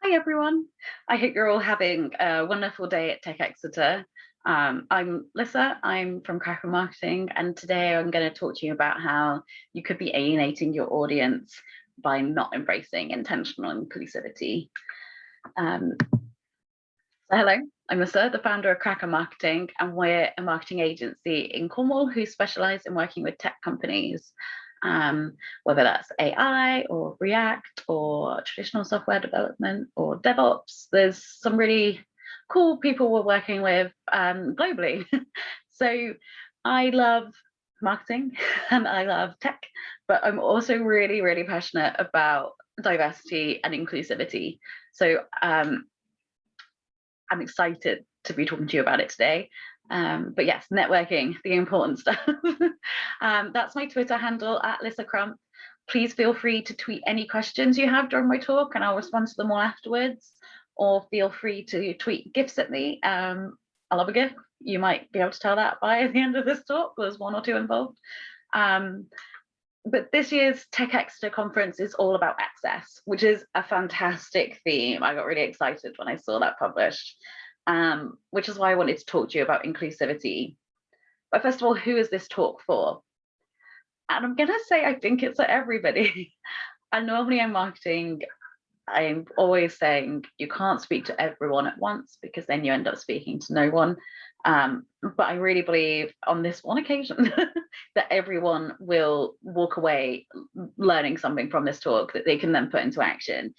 Hi everyone. I hope you're all having a wonderful day at Tech Exeter. Um, I'm Lissa, I'm from Kraken Marketing, and today I'm going to talk to you about how you could be alienating your audience by not embracing intentional inclusivity. Um, so hello, I'm Lissa, the founder of Kraken Marketing, and we're a marketing agency in Cornwall who specialise in working with tech companies um, whether that's AI or React or traditional software development or DevOps. There's some really cool people we're working with um, globally. so I love marketing and I love tech, but I'm also really, really passionate about diversity and inclusivity. So um, I'm excited to be talking to you about it today. Um, but yes, networking, the important stuff. um, that's my Twitter handle at Lissa Crump. Please feel free to tweet any questions you have during my talk and I'll respond to them all afterwards. Or feel free to tweet gifts at me. Um, I love a gift. You might be able to tell that by the end of this talk. There's one or two involved. Um, but this year's Tech Exeter conference is all about access, which is a fantastic theme. I got really excited when I saw that published um, which is why I wanted to talk to you about inclusivity. But first of all, who is this talk for? And I'm gonna say I think it's for everybody. and normally in marketing, I'm always saying you can't speak to everyone at once because then you end up speaking to no one. Um, but I really believe on this one occasion that everyone will walk away learning something from this talk that they can then put into action.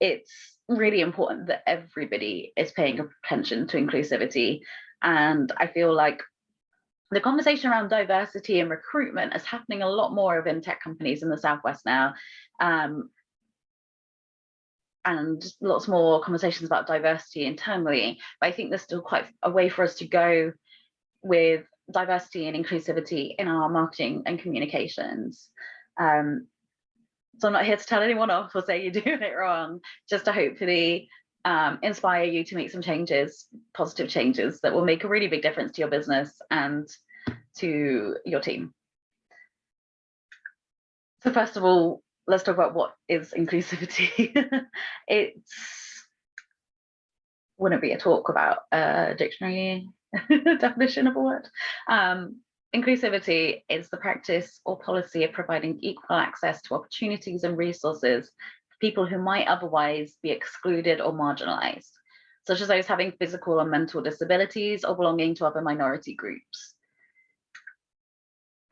It's really important that everybody is paying attention to inclusivity. And I feel like the conversation around diversity and recruitment is happening a lot more of in tech companies in the Southwest now. Um, and lots more conversations about diversity internally. But I think there's still quite a way for us to go with diversity and inclusivity in our marketing and communications. Um, so I'm not here to tell anyone off or say you're doing it wrong, just to hopefully um, inspire you to make some changes, positive changes that will make a really big difference to your business and to your team. So first of all, let's talk about what is inclusivity. it's wouldn't be a talk about a dictionary definition of a word. Um, Inclusivity is the practice or policy of providing equal access to opportunities and resources for people who might otherwise be excluded or marginalized, such as those having physical or mental disabilities or belonging to other minority groups.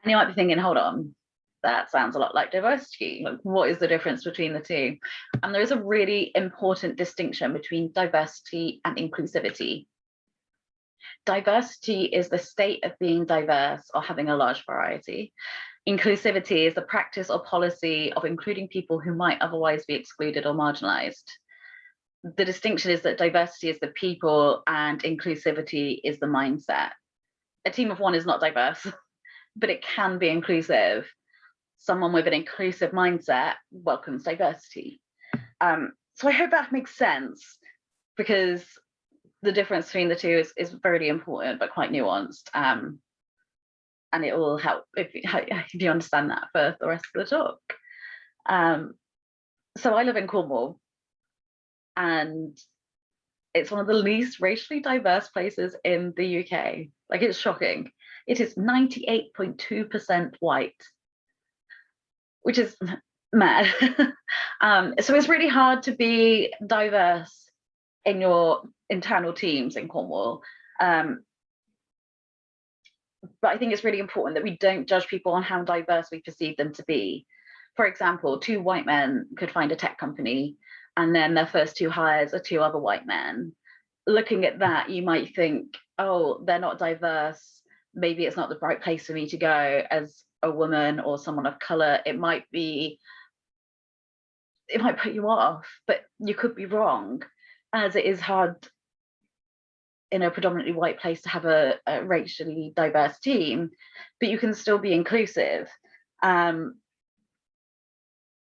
And you might be thinking, hold on, that sounds a lot like diversity. Like, what is the difference between the two? And there is a really important distinction between diversity and inclusivity. Diversity is the state of being diverse or having a large variety. Inclusivity is the practice or policy of including people who might otherwise be excluded or marginalized. The distinction is that diversity is the people and inclusivity is the mindset. A team of one is not diverse, but it can be inclusive. Someone with an inclusive mindset welcomes diversity. Um, so I hope that makes sense because the difference between the two is, is very important, but quite nuanced. Um, and it will help if, if you understand that for the rest of the talk. Um, so I live in Cornwall and it's one of the least racially diverse places in the UK. Like it's shocking. It is 98.2% white, which is mad. um, so it's really hard to be diverse in your internal teams in Cornwall. Um, but I think it's really important that we don't judge people on how diverse we perceive them to be. For example, two white men could find a tech company and then their first two hires are two other white men. Looking at that, you might think, oh, they're not diverse. Maybe it's not the right place for me to go as a woman or someone of color. It might be, it might put you off, but you could be wrong as it is hard in a predominantly white place to have a, a racially diverse team, but you can still be inclusive. Um,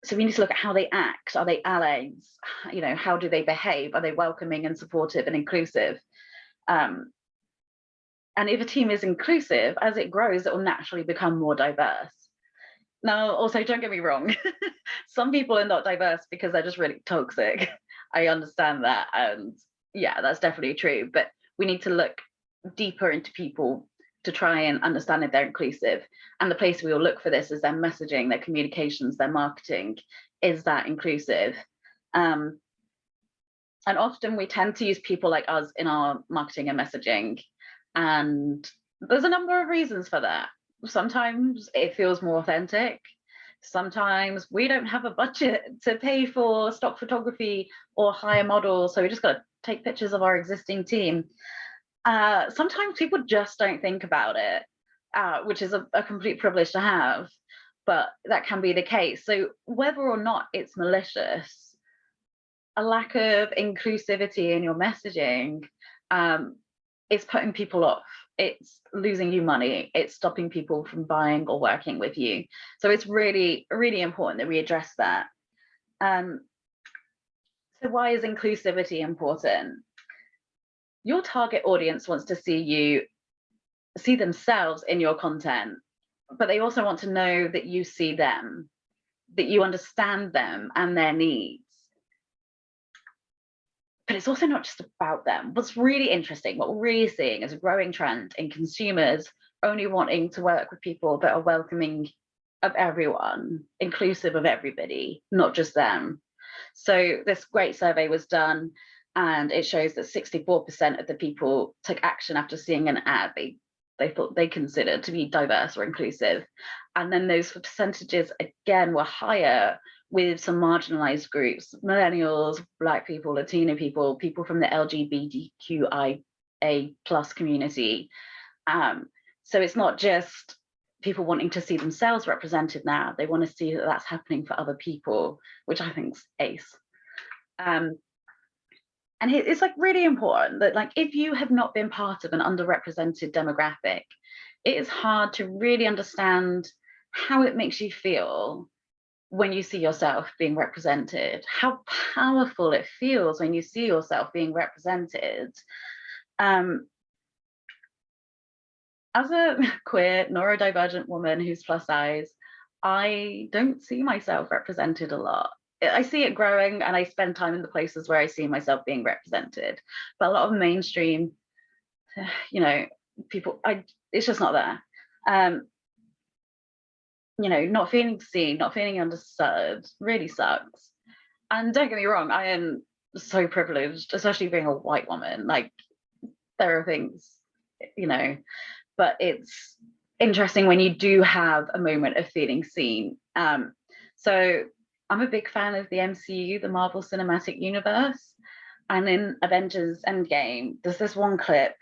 so we need to look at how they act. Are they allies? You know, how do they behave? Are they welcoming and supportive and inclusive? Um, and if a team is inclusive, as it grows, it will naturally become more diverse. Now, also, don't get me wrong, some people are not diverse because they're just really toxic. I understand that. And yeah, that's definitely true. But we need to look deeper into people to try and understand if they're inclusive. And the place we will look for this is their messaging, their communications, their marketing. Is that inclusive? Um, and often we tend to use people like us in our marketing and messaging. And there's a number of reasons for that. Sometimes it feels more authentic. Sometimes we don't have a budget to pay for stock photography or hire models. So we just got to take pictures of our existing team. Uh, sometimes people just don't think about it, uh, which is a, a complete privilege to have, but that can be the case. So whether or not it's malicious, a lack of inclusivity in your messaging um, is putting people off. It's losing you money. It's stopping people from buying or working with you. So it's really, really important that we address that. Um, so why is inclusivity important? Your target audience wants to see you, see themselves in your content, but they also want to know that you see them, that you understand them and their needs but it's also not just about them. What's really interesting, what we're really seeing is a growing trend in consumers only wanting to work with people that are welcoming of everyone, inclusive of everybody, not just them. So this great survey was done and it shows that 64% of the people took action after seeing an ad they, they thought they considered to be diverse or inclusive. And then those percentages again were higher with some marginalized groups, millennials, black people, Latino people, people from the LGBTQIA plus community. Um, so it's not just people wanting to see themselves represented now, they want to see that that's happening for other people, which I think is ace. Um, and it's like really important that like if you have not been part of an underrepresented demographic, it is hard to really understand how it makes you feel when you see yourself being represented, how powerful it feels when you see yourself being represented. Um, as a queer neurodivergent woman who's plus size, I don't see myself represented a lot. I see it growing and I spend time in the places where I see myself being represented. But a lot of mainstream, you know, people, I it's just not there. Um, you know, not feeling seen, not feeling understood really sucks. And don't get me wrong, I am so privileged, especially being a white woman. Like there are things, you know, but it's interesting when you do have a moment of feeling seen. Um, so I'm a big fan of the MCU, the Marvel Cinematic Universe. And in Avengers Endgame, there's this one clip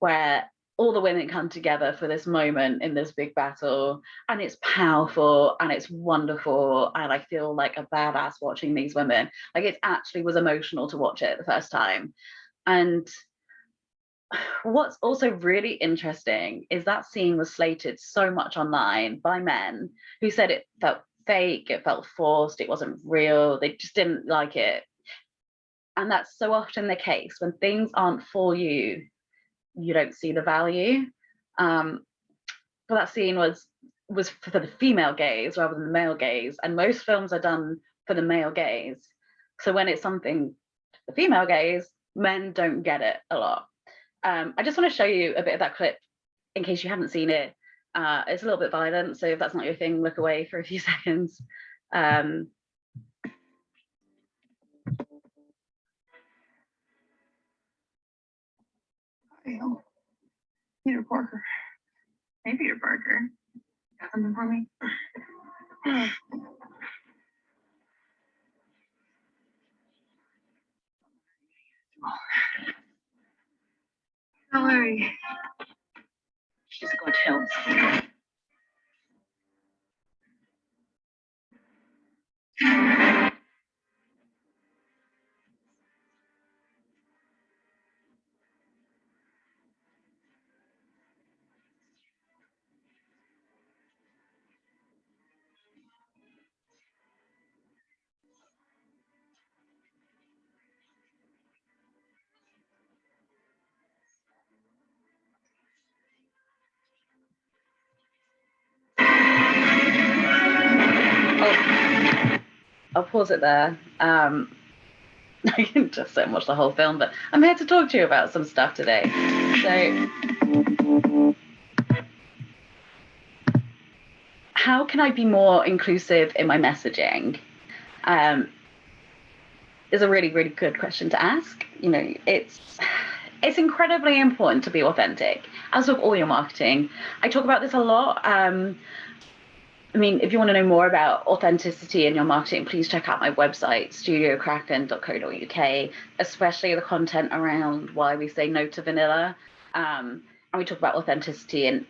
where all the women come together for this moment in this big battle and it's powerful and it's wonderful and i feel like a badass watching these women. Like it actually was emotional to watch it the first time. And what's also really interesting is that scene was slated so much online by men who said it felt fake it felt forced it wasn't real they just didn't like it. And that's so often the case when things aren't for you you don't see the value. Um, but that scene was was for the female gaze rather than the male gaze, and most films are done for the male gaze. So when it's something the female gaze, men don't get it a lot. Um, I just want to show you a bit of that clip in case you haven't seen it. Uh, it's a little bit violent, so if that's not your thing, look away for a few seconds. Um, fail. Peter Parker. Hey, Peter Parker. Got something for me? Don't worry. I'll pause it there. Um, I can just don't watch the whole film, but I'm here to talk to you about some stuff today. So, how can I be more inclusive in my messaging? Um, is a really, really good question to ask. You know, it's it's incredibly important to be authentic, as with all your marketing. I talk about this a lot. Um, I mean, if you want to know more about authenticity in your marketing, please check out my website, studiokraken.co.uk, especially the content around why we say no to vanilla. Um, and we talk about authenticity and,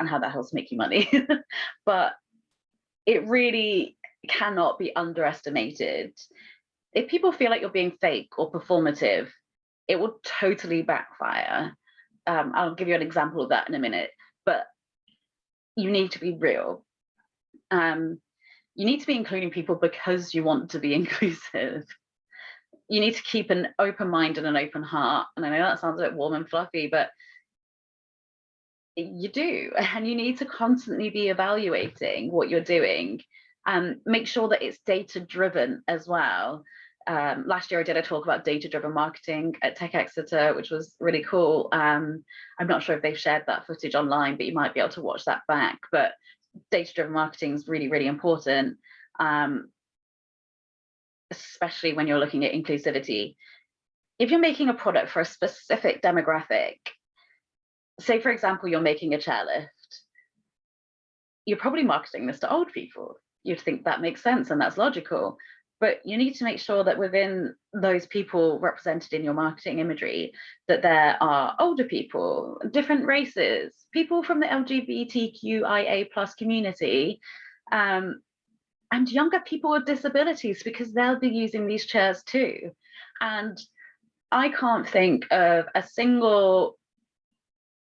and how that helps make you money. but it really cannot be underestimated. If people feel like you're being fake or performative, it will totally backfire. Um, I'll give you an example of that in a minute, but you need to be real um, you need to be including people because you want to be inclusive. You need to keep an open mind and an open heart. And I know that sounds a bit warm and fluffy, but you do. And you need to constantly be evaluating what you're doing and make sure that it's data driven as well. Um, last year I did a talk about data driven marketing at Tech Exeter, which was really cool. Um, I'm not sure if they've shared that footage online, but you might be able to watch that back. But data-driven marketing is really, really important, um, especially when you're looking at inclusivity. If you're making a product for a specific demographic, say for example, you're making a chairlift, you're probably marketing this to old people. You'd think that makes sense and that's logical but you need to make sure that within those people represented in your marketing imagery that there are older people different races people from the lgbtqia plus community um, and younger people with disabilities because they'll be using these chairs too. And i can't think of a single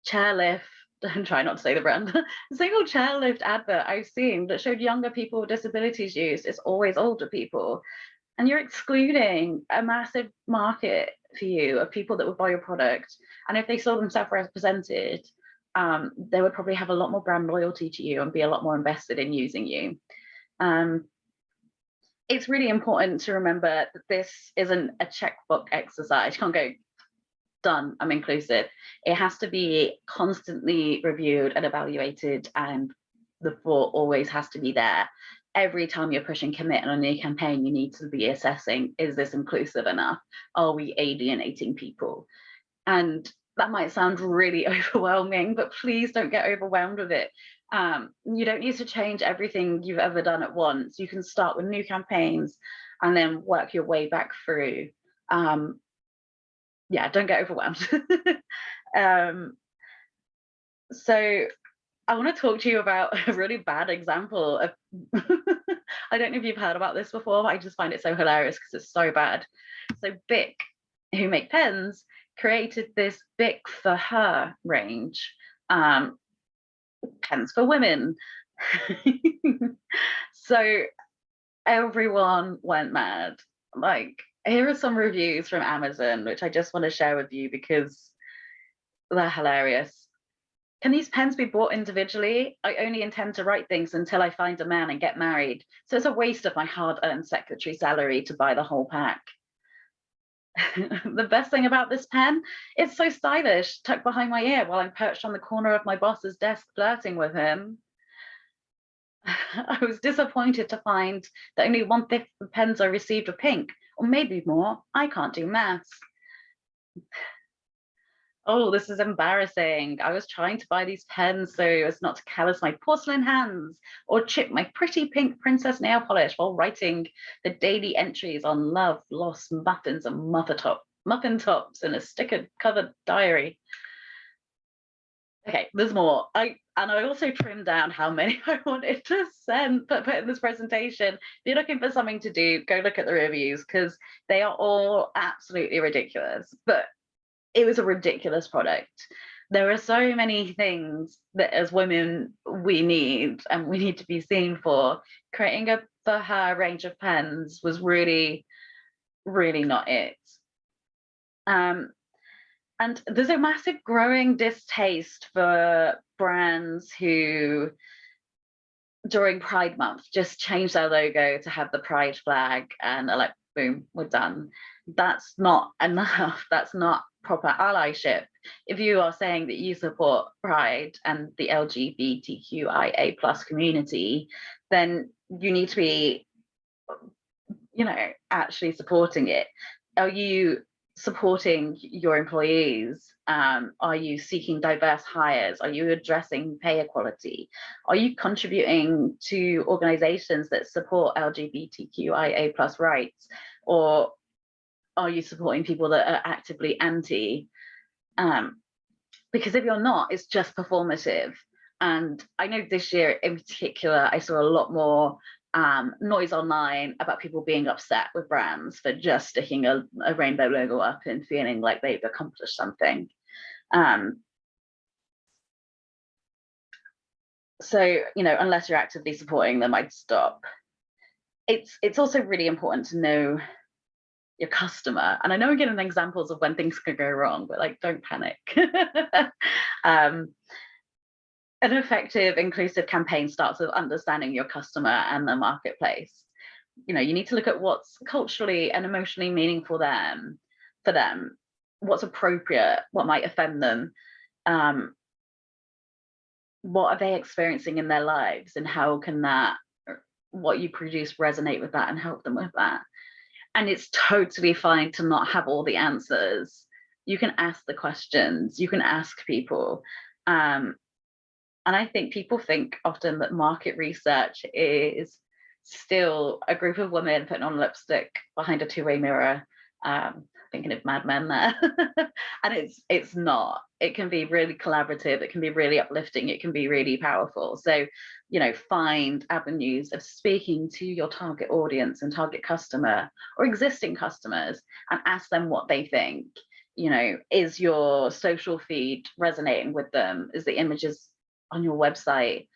chairlift I'm trying not to say the brand, single chairlift advert I've seen that showed younger people with disabilities use is always older people. And you're excluding a massive market for you of people that would buy your product. And if they saw themselves represented, um, they would probably have a lot more brand loyalty to you and be a lot more invested in using you. Um, it's really important to remember that this isn't a checkbook exercise. You can't go, done, I'm inclusive. It has to be constantly reviewed and evaluated and the thought always has to be there. Every time you're pushing commit on a new campaign, you need to be assessing, is this inclusive enough? Are we alienating people? And that might sound really overwhelming, but please don't get overwhelmed with it. Um, you don't need to change everything you've ever done at once. You can start with new campaigns and then work your way back through. Um, yeah, don't get overwhelmed. um, so I want to talk to you about a really bad example of, I don't know if you've heard about this before, but I just find it so hilarious because it's so bad. So Bic, who make pens, created this Bic for her range, um, pens for women. so everyone went mad. Like here are some reviews from Amazon, which I just want to share with you because they're hilarious. Can these pens be bought individually? I only intend to write things until I find a man and get married. So it's a waste of my hard-earned secretary salary to buy the whole pack. the best thing about this pen, it's so stylish, tucked behind my ear while I'm perched on the corner of my boss's desk flirting with him. I was disappointed to find that only one fifth of the pens I received were pink, or maybe more. I can't do maths. Oh, this is embarrassing. I was trying to buy these pens so as not to callous my porcelain hands or chip my pretty pink princess nail polish while writing the daily entries on love, loss, muffins, and muffin, top, muffin tops in a sticker covered diary. Okay, there's more. I and I also trimmed down how many I wanted to send, but put in this presentation. If you're looking for something to do, go look at the reviews because they are all absolutely ridiculous. But it was a ridiculous product. There are so many things that as women we need and we need to be seen for. Creating a for her range of pens was really, really not it. Um, and there's a massive growing distaste for brands who during Pride Month just change their logo to have the Pride flag and are like, boom, we're done. That's not enough. That's not proper allyship. If you are saying that you support Pride and the LGBTQIA plus community, then you need to be, you know, actually supporting it. Are you supporting your employees? Um, are you seeking diverse hires? Are you addressing pay equality? Are you contributing to organizations that support LGBTQIA plus rights? Or are you supporting people that are actively anti? Um, because if you're not, it's just performative. And I know this year in particular, I saw a lot more um, noise online about people being upset with brands for just sticking a, a rainbow logo up and feeling like they've accomplished something. Um, so, you know, unless you're actively supporting them, I'd stop. It's, it's also really important to know your customer. And I know I'm giving examples of when things could go wrong, but like, don't panic. um, an effective inclusive campaign starts with understanding your customer and the marketplace. You know, you need to look at what's culturally and emotionally meaningful them for them, what's appropriate, what might offend them, um, what are they experiencing in their lives and how can that what you produce resonate with that and help them with that. And it's totally fine to not have all the answers. You can ask the questions, you can ask people. Um, and I think people think often that market research is still a group of women putting on lipstick behind a two-way mirror, um, thinking of Mad Men there. and it's it's not. It can be really collaborative, it can be really uplifting, it can be really powerful. So, you know, find avenues of speaking to your target audience and target customer or existing customers and ask them what they think. You know, is your social feed resonating with them? Is the images on your website,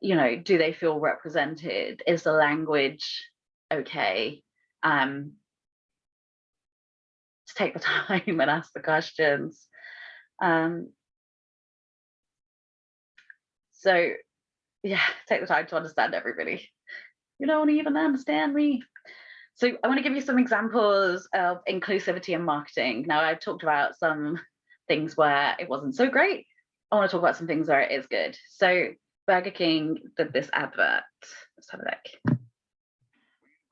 you know, do they feel represented? Is the language okay? Um, to take the time and ask the questions. Um, so yeah, take the time to understand everybody. You don't even understand me. So I want to give you some examples of inclusivity in marketing. Now I've talked about some things where it wasn't so great I want to talk about some things where it is good. So Burger King did this advert. Let's have a look.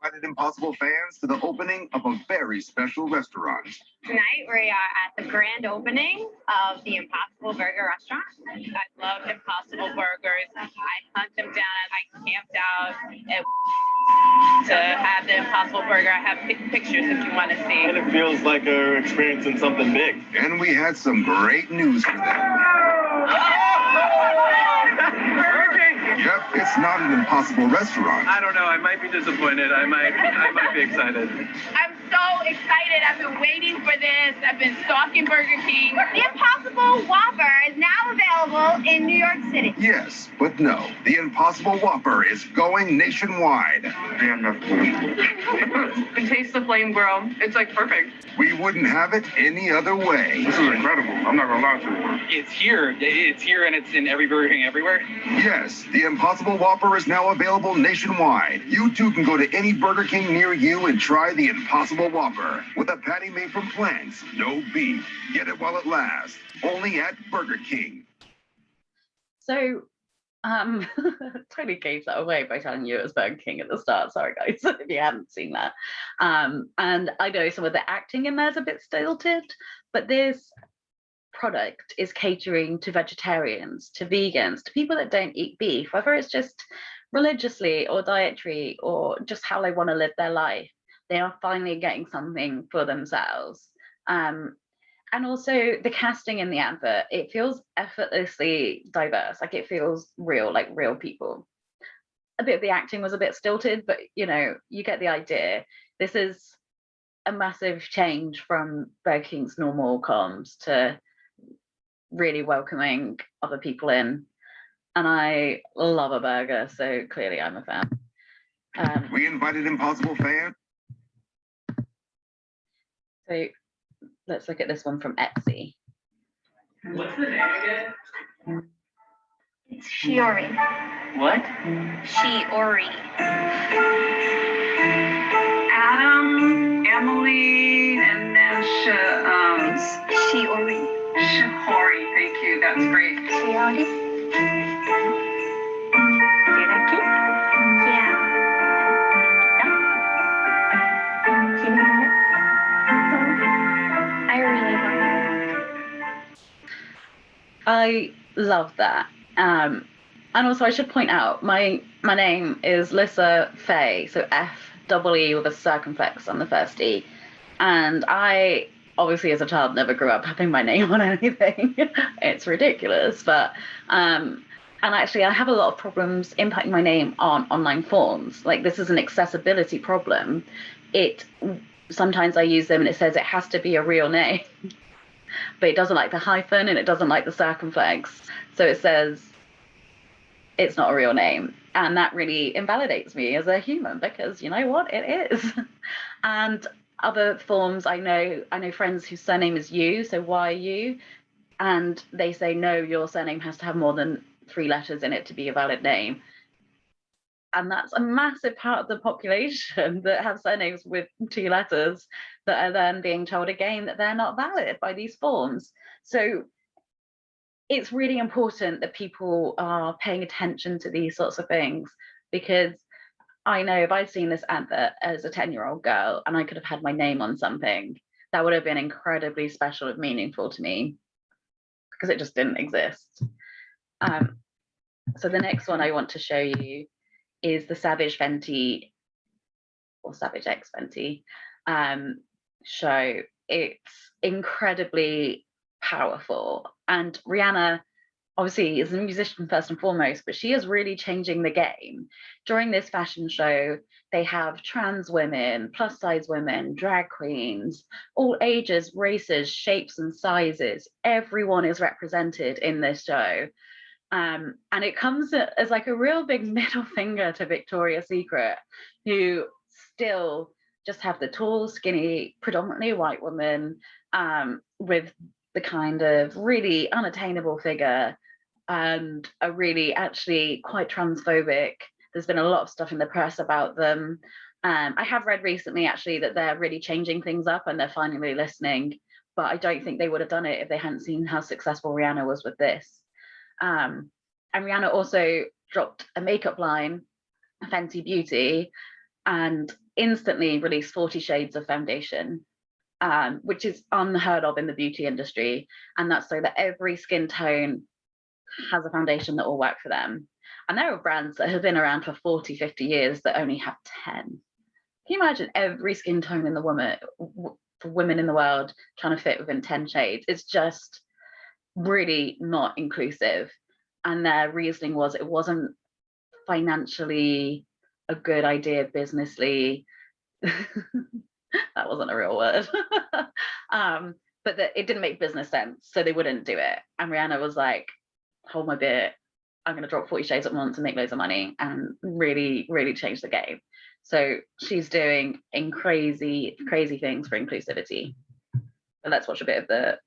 Invited Impossible fans to the opening of a very special restaurant. Tonight we are at the grand opening of the Impossible Burger restaurant. I love Impossible Burgers. I hunt them down. I camped out at to have the Impossible Burger. I have pictures if you want to see. And it feels like we're experiencing something big. And we had some great news for them. Thank you. Yep, it's not an impossible restaurant. I don't know. I might be disappointed. I might. I might be excited. I'm so excited. I've been waiting for this. I've been stalking Burger King. The Impossible Whopper is now available in New York City. Yes, but no. The Impossible Whopper is going nationwide. Damn, that's good. taste the flame grill. It's like perfect. We wouldn't have it any other way. This is incredible. I'm not gonna lie to you. It's here. It's here and it's in every Burger King everywhere. Yes, the Impossible Whopper is now available nationwide. You too can go to any Burger King near you and try the Impossible Whopper with a patty made from plants, no beef. Get it while it lasts. Only at Burger King. So um totally gave that away by telling you it was Burger King at the start. Sorry guys, if you hadn't seen that. Um, and I know some of the acting in there is a bit stilted, but this product is catering to vegetarians, to vegans, to people that don't eat beef, whether it's just religiously or dietary or just how they want to live their life. They are finally getting something for themselves. Um, and also the casting in the advert, it feels effortlessly diverse, like it feels real, like real people. A bit of the acting was a bit stilted, but you know, you get the idea. This is a massive change from Burger King's normal comms to really welcoming other people in. And I love a burger, so clearly I'm a fan. Um, we invited Impossible Fan. So let's look at this one from Etsy. What's the name again? It's Shiori. What? Shiori. Adam, Emily, and then um, Shiori. Corey, thank you. That's great. Chiari. I really love that. I love that. Um, and also, I should point out my my name is Lissa Fay, so F double E with a circumflex on the first E, and I obviously, as a child, never grew up having my name on anything. it's ridiculous, but um, and actually, I have a lot of problems impacting my name on online forms. Like this is an accessibility problem. It sometimes I use them and it says it has to be a real name, but it doesn't like the hyphen and it doesn't like the circumflex. So it says it's not a real name. And that really invalidates me as a human because you know what? It is. and other forms I know, I know friends whose surname is you, so why you? And they say, no, your surname has to have more than three letters in it to be a valid name. And that's a massive part of the population that have surnames with two letters that are then being told again that they're not valid by these forms. So it's really important that people are paying attention to these sorts of things because I know if I'd seen this advert as a 10 year old girl and I could have had my name on something, that would have been incredibly special and meaningful to me because it just didn't exist. Um, so the next one I want to show you is the Savage Fenty or Savage X Fenty um, show. It's incredibly powerful. And Rihanna obviously is a musician first and foremost, but she is really changing the game. During this fashion show, they have trans women, plus size women, drag queens, all ages, races, shapes, and sizes. Everyone is represented in this show. Um, and it comes as like a real big middle finger to Victoria's Secret, who still just have the tall, skinny, predominantly white woman um, with the kind of really unattainable figure and are really actually quite transphobic. There's been a lot of stuff in the press about them. Um, I have read recently actually that they're really changing things up and they're finally listening, but I don't think they would have done it if they hadn't seen how successful Rihanna was with this. Um, and Rihanna also dropped a makeup line, Fenty Beauty, and instantly released 40 shades of foundation um, which is unheard of in the beauty industry. And that's so that every skin tone has a foundation that will work for them. And there are brands that have been around for 40, 50 years that only have 10. Can you imagine every skin tone in the woman, for women in the world trying to fit within 10 shades? It's just really not inclusive. And their reasoning was it wasn't financially a good idea businessly that wasn't a real word. um, but that it didn't make business sense, so they wouldn't do it. And Rihanna was like, hold my beer, I'm gonna drop 40 shades at once and make loads of money and really, really change the game. So she's doing in crazy, crazy things for inclusivity. But let's watch a bit of the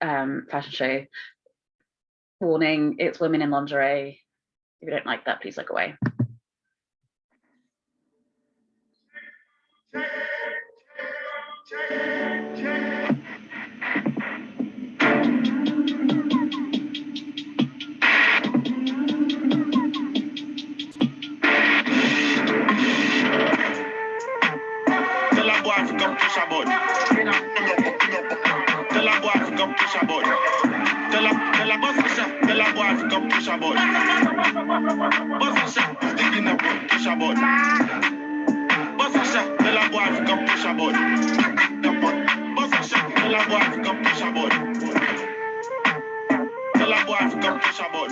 um, fashion show. Warning, it's women in lingerie. If you don't like that, please look away. Push button. Boss a shot. Push button. Boss a shot. Come push button. Boss a shot. Come push to come push to come push a boy.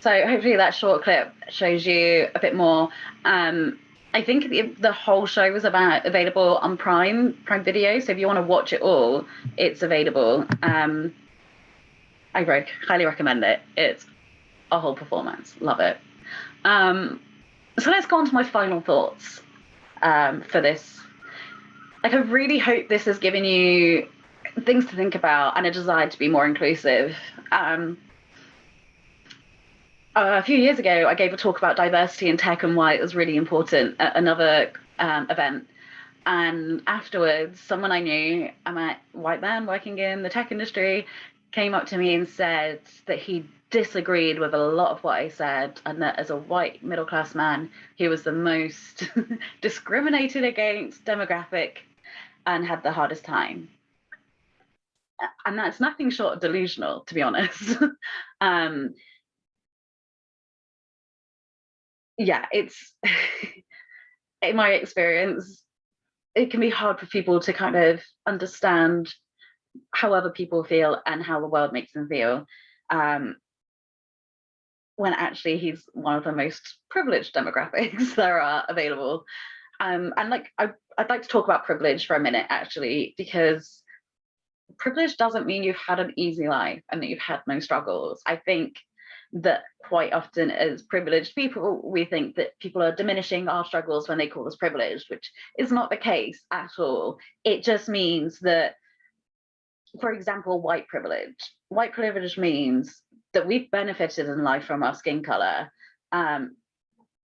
So hopefully that short clip shows you a bit more. Um, I think the, whole show was about available on Prime Prime Video. So if you want to watch it all, it's available. Um, I very highly recommend it. It's a whole performance. Love it. Um, so let's go on to my final thoughts um, for this. Like I really hope this has given you things to think about and a desire to be more inclusive. Um, a few years ago, I gave a talk about diversity in tech and why it was really important at another um, event. And afterwards, someone I knew, a white man working in the tech industry, came up to me and said that he disagreed with a lot of what I said, and that as a white middle class man, he was the most discriminated against demographic and had the hardest time. And that's nothing short of delusional, to be honest. um, yeah, it's in my experience, it can be hard for people to kind of understand how other people feel and how the world makes them feel. Um, when actually he's one of the most privileged demographics there are available. Um, and like I, I'd like to talk about privilege for a minute actually, because privilege doesn't mean you've had an easy life and that you've had no struggles. I think that quite often as privileged people, we think that people are diminishing our struggles when they call us privileged, which is not the case at all. It just means that, for example, white privilege. White privilege means that we've benefited in life from our skin color. Um,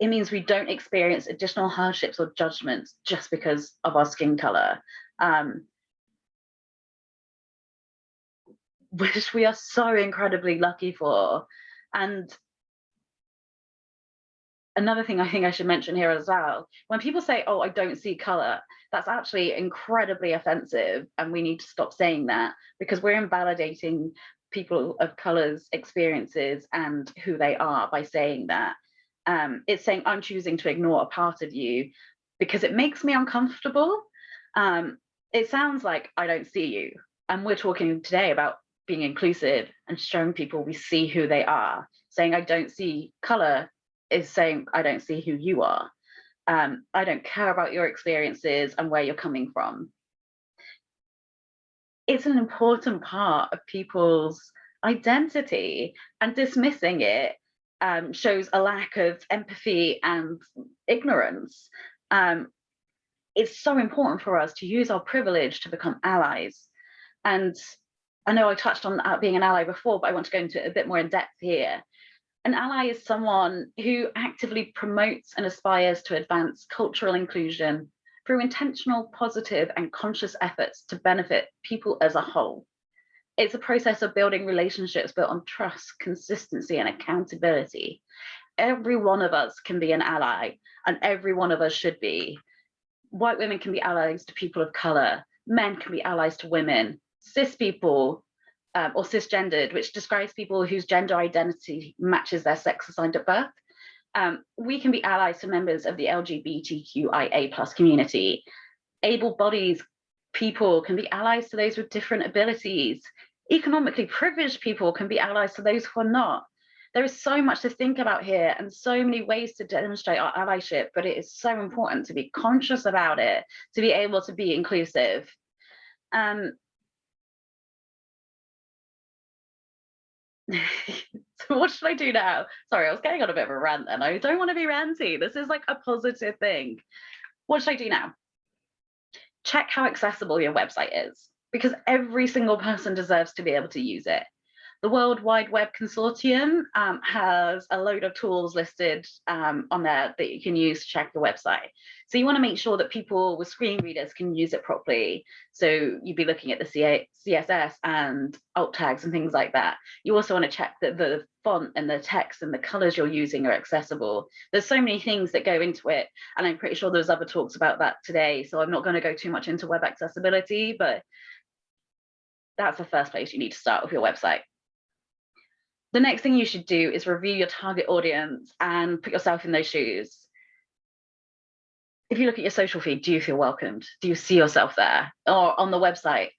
it means we don't experience additional hardships or judgments just because of our skin color. Um, which we are so incredibly lucky for. And another thing I think I should mention here as well, when people say, oh, I don't see color, that's actually incredibly offensive. And we need to stop saying that because we're invalidating people of color's experiences and who they are by saying that. Um, it's saying I'm choosing to ignore a part of you because it makes me uncomfortable. Um, it sounds like I don't see you. And we're talking today about being inclusive and showing people we see who they are. Saying I don't see color is saying I don't see who you are. Um, I don't care about your experiences and where you're coming from. It's an important part of people's identity and dismissing it um, shows a lack of empathy and ignorance. Um, it's so important for us to use our privilege to become allies. And I know I touched on being an ally before, but I want to go into it a bit more in depth here. An ally is someone who actively promotes and aspires to advance cultural inclusion through intentional, positive and conscious efforts to benefit people as a whole. It's a process of building relationships built on trust, consistency and accountability. Every one of us can be an ally and every one of us should be. White women can be allies to people of color, men can be allies to women, cis people um, or cisgendered, which describes people whose gender identity matches their sex assigned at birth. Um, we can be allies to members of the LGBTQIA plus community. Able-bodied people can be allies to those with different abilities. Economically privileged people can be allies to those who are not. There is so much to think about here and so many ways to demonstrate our allyship, but it is so important to be conscious about it, to be able to be inclusive. Um, so what should I do now? Sorry, I was getting on a bit of a rant and I don't want to be ranty. This is like a positive thing. What should I do now? Check how accessible your website is because every single person deserves to be able to use it. The World Wide Web Consortium um, has a load of tools listed um, on there that you can use to check the website. So you want to make sure that people with screen readers can use it properly. So you'd be looking at the CA CSS and alt tags and things like that. You also want to check that the font and the text and the colors you're using are accessible. There's so many things that go into it. And I'm pretty sure there's other talks about that today. So I'm not going to go too much into web accessibility, but that's the first place you need to start with your website the next thing you should do is review your target audience and put yourself in those shoes. If you look at your social feed, do you feel welcomed? Do you see yourself there or on the website,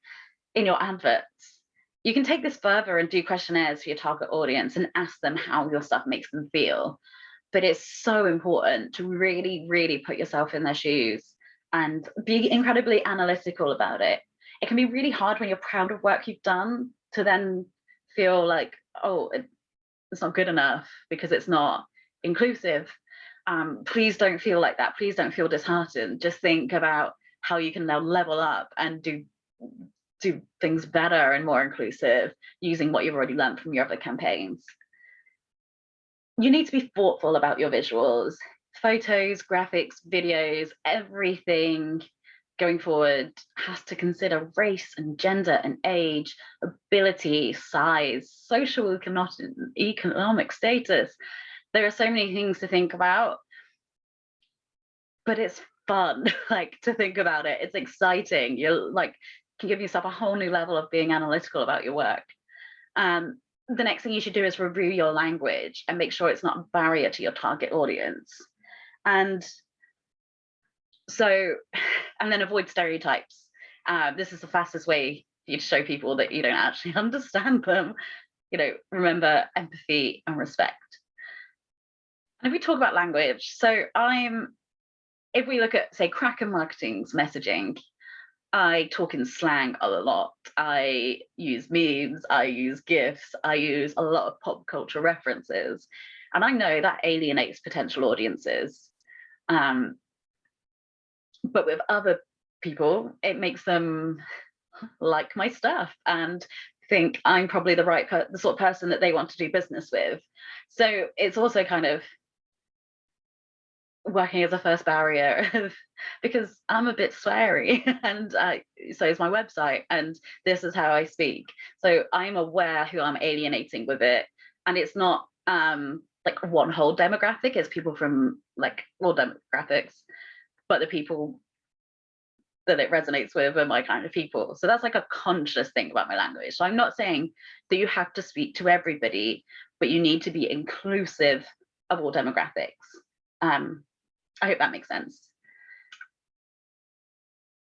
in your adverts? You can take this further and do questionnaires for your target audience and ask them how your stuff makes them feel. But it's so important to really, really put yourself in their shoes and be incredibly analytical about it. It can be really hard when you're proud of work you've done to then feel like, oh, it, it's not good enough because it's not inclusive. Um, please don't feel like that. Please don't feel disheartened. Just think about how you can now level up and do do things better and more inclusive using what you've already learned from your other campaigns. You need to be thoughtful about your visuals, photos, graphics, videos, everything going forward has to consider race and gender and age, ability, size, social economic status. There are so many things to think about, but it's fun, like to think about it. It's exciting. You're like can give yourself a whole new level of being analytical about your work. Um, the next thing you should do is review your language and make sure it's not a barrier to your target audience. And so, and then avoid stereotypes. Uh, this is the fastest way for you to show people that you don't actually understand them. You know, remember empathy and respect. And if we talk about language, so I'm, if we look at say Kraken Marketing's messaging, I talk in slang a lot. I use memes, I use GIFs, I use a lot of pop culture references. And I know that alienates potential audiences. Um, but with other people, it makes them like my stuff and think I'm probably the right, the sort of person that they want to do business with. So it's also kind of working as a first barrier because I'm a bit sweary and uh, so is my website and this is how I speak. So I'm aware who I'm alienating with it and it's not um, like one whole demographic, it's people from like all demographics, but the people that it resonates with are my kind of people. So that's like a conscious thing about my language. So I'm not saying that you have to speak to everybody, but you need to be inclusive of all demographics. Um, I hope that makes sense.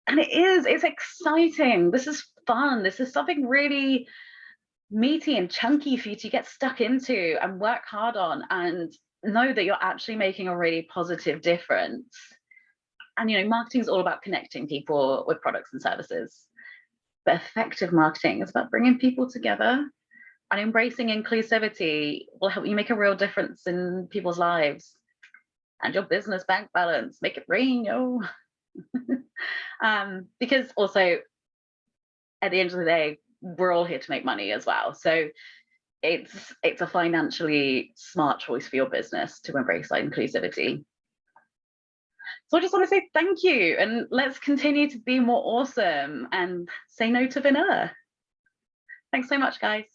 And it is, it's exciting. This is fun. This is something really meaty and chunky for you to get stuck into and work hard on and know that you're actually making a really positive difference. And you know, marketing is all about connecting people with products and services. But effective marketing is about bringing people together and embracing inclusivity will help you make a real difference in people's lives and your business bank balance, make it rain, yo. um, because also at the end of the day, we're all here to make money as well. So it's it's a financially smart choice for your business to embrace that inclusivity. So I just want to say thank you and let's continue to be more awesome and say no to vanilla. Thanks so much, guys.